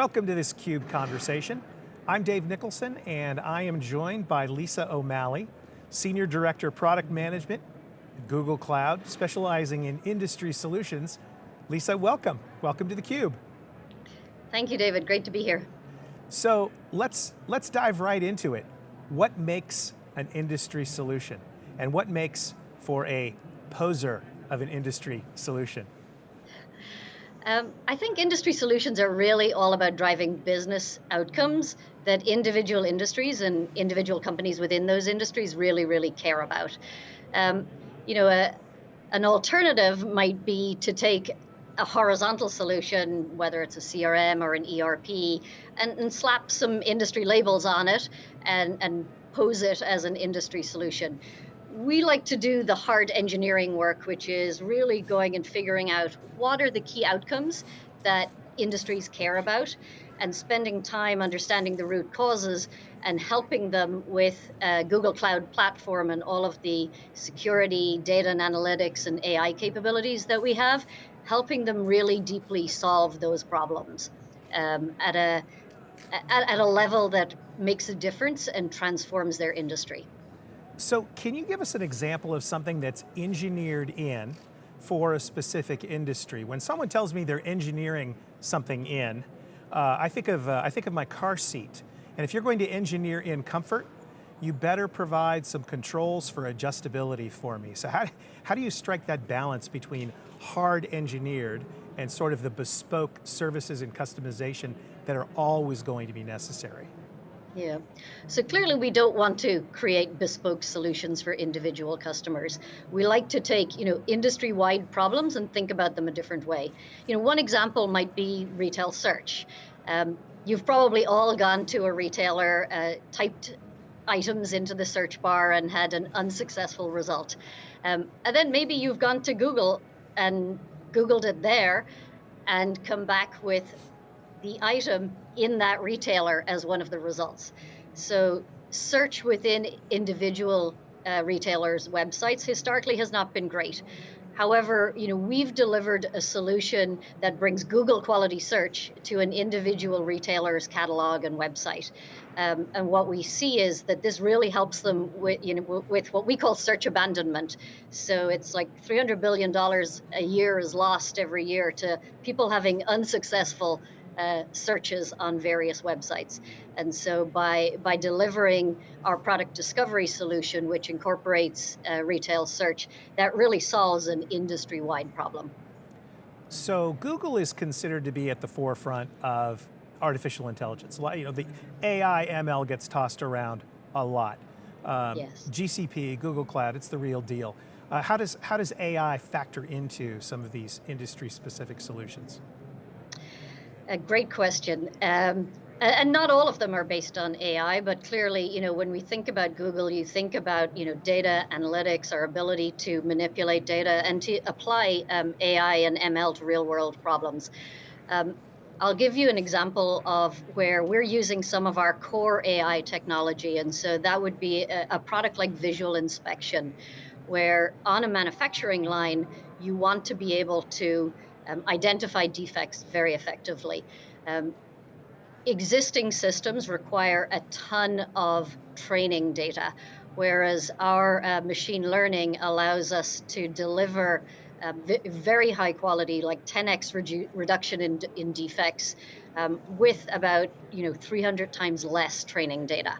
Welcome to this CUBE conversation. I'm Dave Nicholson and I am joined by Lisa O'Malley, Senior Director of Product Management Google Cloud, specializing in industry solutions. Lisa, welcome. Welcome to theCUBE. Thank you, David, great to be here. So let's, let's dive right into it. What makes an industry solution? And what makes for a poser of an industry solution? Um, I think industry solutions are really all about driving business outcomes that individual industries and individual companies within those industries really, really care about. Um, you know, a, an alternative might be to take a horizontal solution, whether it's a CRM or an ERP, and, and slap some industry labels on it and, and pose it as an industry solution we like to do the hard engineering work, which is really going and figuring out what are the key outcomes that industries care about and spending time understanding the root causes and helping them with uh, Google Cloud Platform and all of the security, data and analytics and AI capabilities that we have, helping them really deeply solve those problems um, at, a, at, at a level that makes a difference and transforms their industry. So can you give us an example of something that's engineered in for a specific industry? When someone tells me they're engineering something in, uh, I, think of, uh, I think of my car seat. And if you're going to engineer in comfort, you better provide some controls for adjustability for me. So how, how do you strike that balance between hard engineered and sort of the bespoke services and customization that are always going to be necessary? Yeah. So clearly we don't want to create bespoke solutions for individual customers. We like to take, you know, industry-wide problems and think about them a different way. You know, one example might be retail search. Um, you've probably all gone to a retailer, uh, typed items into the search bar and had an unsuccessful result. Um, and then maybe you've gone to Google and Googled it there and come back with the item in that retailer as one of the results. So search within individual uh, retailers' websites historically has not been great. However, you know, we've delivered a solution that brings Google quality search to an individual retailer's catalog and website. Um, and what we see is that this really helps them with, you know, with what we call search abandonment. So it's like $300 billion a year is lost every year to people having unsuccessful uh, searches on various websites. And so by, by delivering our product discovery solution, which incorporates uh, retail search, that really solves an industry-wide problem. So Google is considered to be at the forefront of artificial intelligence. You know, the AI, ML gets tossed around a lot. Um, yes. GCP, Google Cloud, it's the real deal. Uh, how, does, how does AI factor into some of these industry-specific solutions? A great question. Um, and not all of them are based on AI, but clearly, you know, when we think about Google, you think about, you know, data analytics, our ability to manipulate data and to apply um, AI and ML to real world problems. Um, I'll give you an example of where we're using some of our core AI technology. And so that would be a, a product like visual inspection, where on a manufacturing line, you want to be able to um, identify defects very effectively. Um, existing systems require a ton of training data, whereas our uh, machine learning allows us to deliver uh, very high quality, like 10x redu reduction in, in defects um, with about you know 300 times less training data.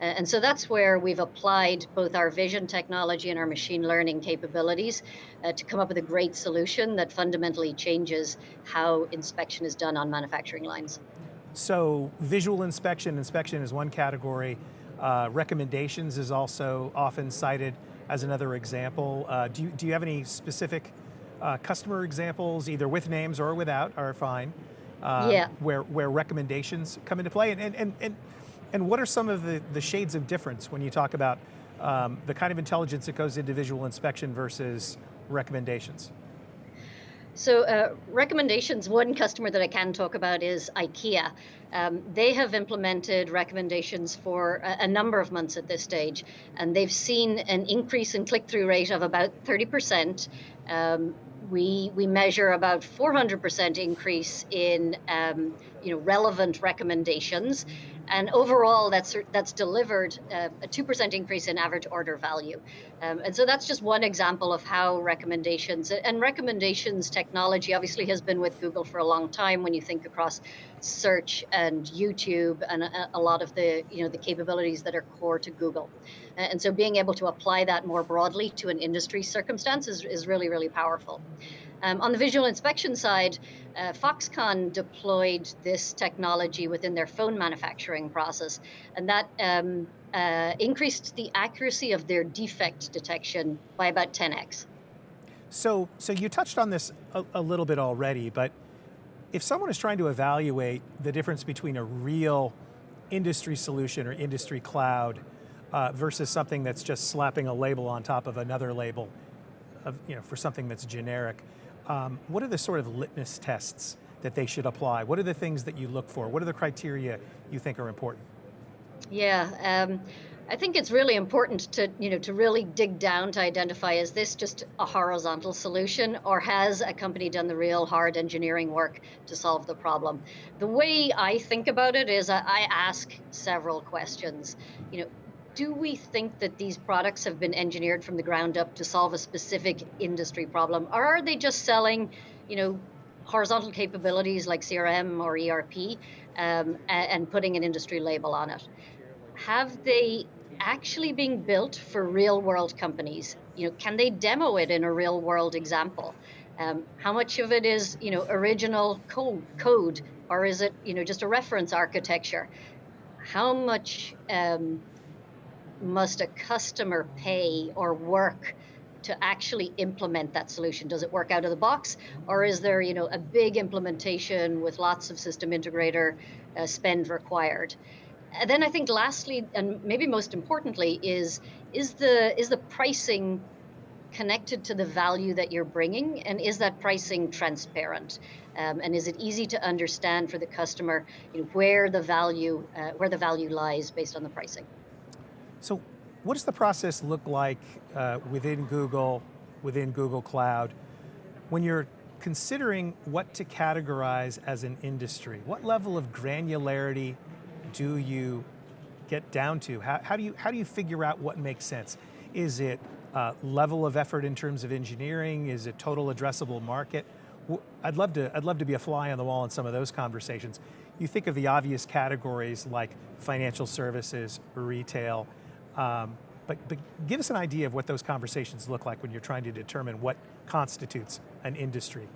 And so that's where we've applied both our vision technology and our machine learning capabilities uh, to come up with a great solution that fundamentally changes how inspection is done on manufacturing lines. So visual inspection, inspection is one category. Uh, recommendations is also often cited as another example. Uh, do, you, do you have any specific uh, customer examples, either with names or without, are fine, uh, yeah. where, where recommendations come into play? And, and, and, and what are some of the, the shades of difference when you talk about um, the kind of intelligence that goes into visual inspection versus recommendations? So, uh, recommendations, one customer that I can talk about is IKEA. Um, they have implemented recommendations for a, a, number of months at this stage, and they've seen an increase in click through rate of about 30%. Um, we, we measure about 400% increase in um, you know, relevant recommendations and overall, that's that's delivered uh, a two percent increase in average order value. Um, and so that's just one example of how recommendations and recommendations technology obviously has been with Google for a long time. When you think across search and YouTube and a, a lot of the you know the capabilities that are core to Google, and so being able to apply that more broadly to an industry circumstance is, is really really powerful. Um, on the visual inspection side, uh, Foxconn deployed this technology within their phone manufacturing process, and that um, uh, increased the accuracy of their defect detection by about 10x. So, so you touched on this a, a little bit already, but if someone is trying to evaluate the difference between a real industry solution or industry cloud uh, versus something that's just slapping a label on top of another label, of, you know, for something that's generic, um, what are the sort of litmus tests that they should apply? What are the things that you look for? What are the criteria you think are important? Yeah, um, I think it's really important to you know to really dig down to identify is this just a horizontal solution or has a company done the real hard engineering work to solve the problem? The way I think about it is I, I ask several questions. You know, do we think that these products have been engineered from the ground up to solve a specific industry problem, or are they just selling, you know, horizontal capabilities like CRM or ERP um, and putting an industry label on it? Have they actually been built for real world companies? You know, can they demo it in a real world example? Um, how much of it is, you know, original code, code, or is it, you know, just a reference architecture? How much um, must a customer pay or work to actually implement that solution? Does it work out of the box, or is there, you know, a big implementation with lots of system integrator uh, spend required? And then I think lastly, and maybe most importantly, is is the is the pricing connected to the value that you're bringing, and is that pricing transparent? Um, and is it easy to understand for the customer you know, where the value uh, where the value lies based on the pricing? So what does the process look like uh, within Google, within Google Cloud, when you're considering what to categorize as an industry? What level of granularity do you get down to? How, how do, you, how do you figure out what makes sense? Is it uh, level of effort in terms of engineering? Is it total addressable market? I'd love to, I'd love to be a fly on the wall in some of those conversations. You think of the obvious categories like financial services, retail, um, but, but give us an idea of what those conversations look like when you're trying to determine what constitutes an industry.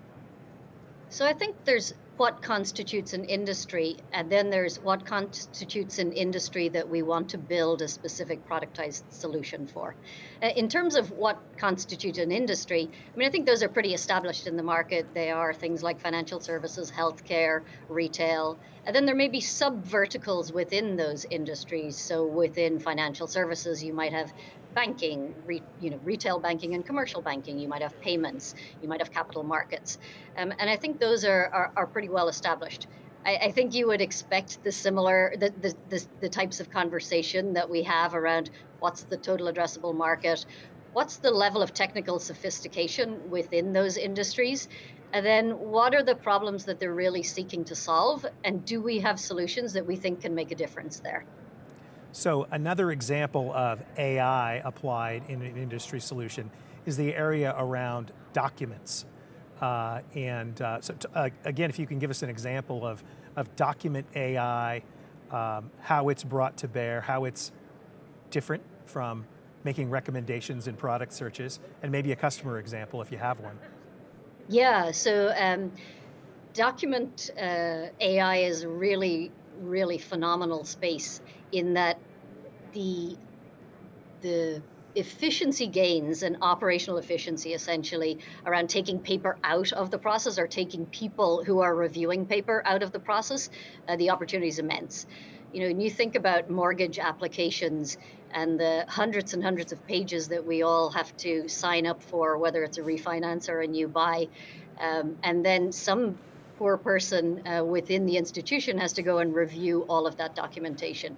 So I think there's what constitutes an industry, and then there's what constitutes an industry that we want to build a specific productized solution for. Uh, in terms of what constitutes an industry, I mean, I think those are pretty established in the market. They are things like financial services, healthcare, retail, and then there may be sub verticals within those industries. So within financial services, you might have banking, re, you know, retail banking and commercial banking. You might have payments. You might have capital markets, um, and I think those are, are, are pretty well established. I, I, think you would expect the similar the, the, the the types of conversation that we have around what's the total addressable market, what's the level of technical sophistication within those industries, and then what are the problems that they're really seeking to solve, and do we have solutions that we think can make a difference there? So another example of AI applied in an industry solution is the area around documents. Uh, and uh, so uh, again, if you can give us an example of, of document AI, um, how it's brought to bear, how it's different from making recommendations in product searches, and maybe a customer example if you have one. Yeah, so um, document uh, AI is really, really phenomenal space in that the the efficiency gains and operational efficiency essentially around taking paper out of the process or taking people who are reviewing paper out of the process, uh, the opportunity is immense. You know, when you think about mortgage applications and the hundreds and hundreds of pages that we all have to sign up for, whether it's a refinance or a new buy, Um, and then some poor person uh, within the institution has to go and review all of that documentation.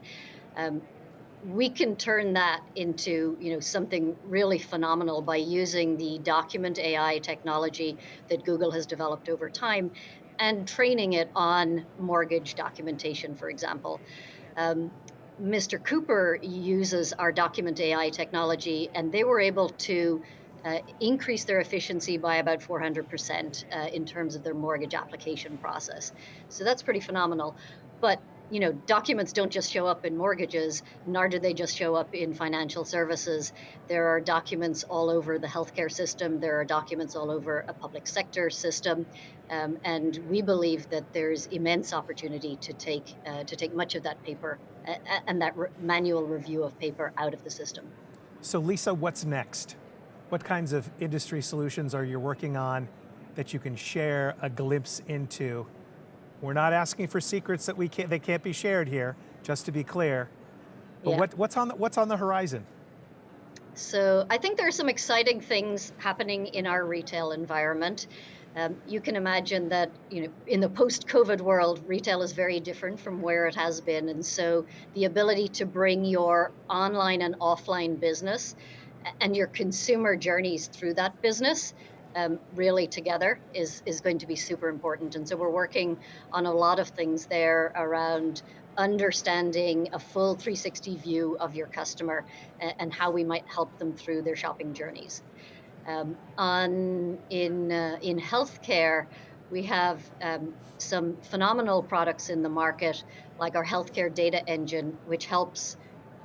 Um, we can turn that into you know something really phenomenal by using the document AI technology that Google has developed over time and training it on mortgage documentation, for example. Um, Mr. Cooper uses our document AI technology, and they were able to uh, increase their efficiency by about 400% uh, in terms of their mortgage application process. So that's pretty phenomenal. But you know, documents don't just show up in mortgages, nor do they just show up in financial services. There are documents all over the healthcare system. There are documents all over a public sector system, um, and we believe that there's immense opportunity to take uh, to take much of that paper uh, and that re manual review of paper out of the system. So, Lisa, what's next? What kinds of industry solutions are you working on that you can share a glimpse into we're not asking for secrets that we can't, they can't be shared here, just to be clear. But yeah. what, what's, on the, what's on the horizon? So I think there are some exciting things happening in our retail environment. Um, you can imagine that you know in the post-COVID world, retail is very different from where it has been, and so the ability to bring your online and offline business and your consumer journeys through that business um, really together is is going to be super important. And so we're working on a lot of things there around understanding a full 360 view of your customer and, and how we might help them through their shopping journeys. Um, on in uh, in healthcare, we have um, some phenomenal products in the market, like our healthcare data engine, which helps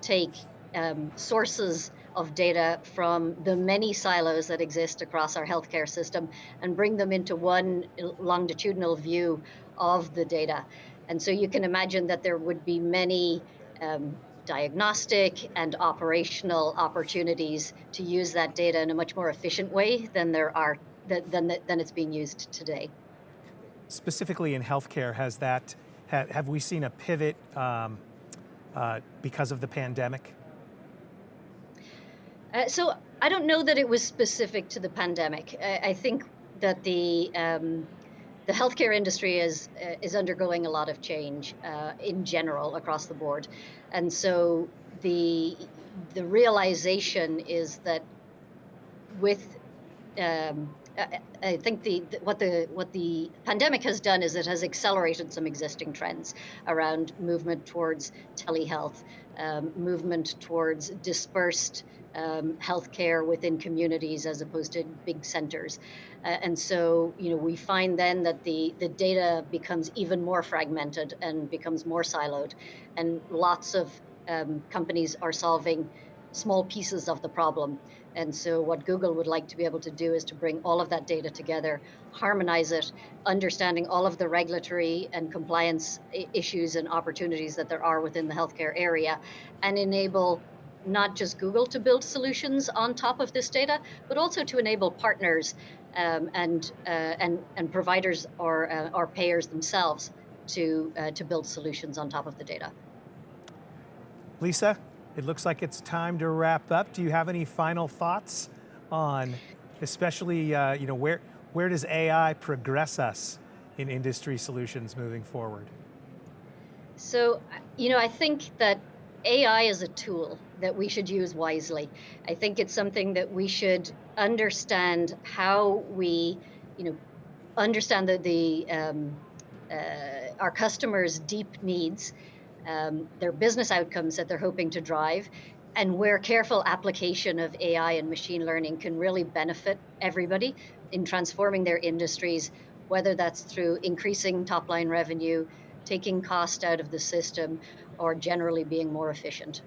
take um, sources of data from the many silos that exist across our healthcare system and bring them into one longitudinal view of the data. And so you can imagine that there would be many um, diagnostic and operational opportunities to use that data in a much more efficient way than there are than, than it's being used today. Specifically in healthcare, has that have we seen a pivot um, uh, because of the pandemic? Uh, so I don't know that it was specific to the pandemic. I, I think that the um, the healthcare industry is uh, is undergoing a lot of change uh, in general across the board, and so the the realization is that with um, I think the, what the what the pandemic has done is it has accelerated some existing trends around movement towards telehealth, um, movement towards dispersed um, healthcare within communities as opposed to big centers. Uh, and so, you know, we find then that the, the data becomes even more fragmented and becomes more siloed. And lots of um, companies are solving small pieces of the problem. And so what Google would like to be able to do is to bring all of that data together, harmonize it, understanding all of the regulatory and compliance issues and opportunities that there are within the healthcare area, and enable not just Google to build solutions on top of this data, but also to enable partners um, and, uh, and, and providers or, uh, or payers themselves to, uh, to build solutions on top of the data. Lisa, it looks like it's time to wrap up. Do you have any final thoughts on especially, uh, you know, where, where does AI progress us in industry solutions moving forward? So, you know, I think that AI is a tool that we should use wisely. I think it's something that we should understand how we, you know, understand the, the um, uh, our customers' deep needs, um, their business outcomes that they're hoping to drive, and where careful application of AI and machine learning can really benefit everybody in transforming their industries, whether that's through increasing top line revenue, taking cost out of the system, or generally being more efficient.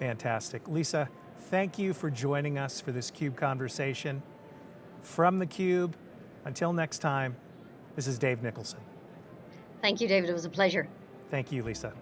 Fantastic. Lisa, thank you for joining us for this CUBE conversation. From theCUBE, until next time, this is Dave Nicholson. Thank you, David, it was a pleasure. Thank you, Lisa.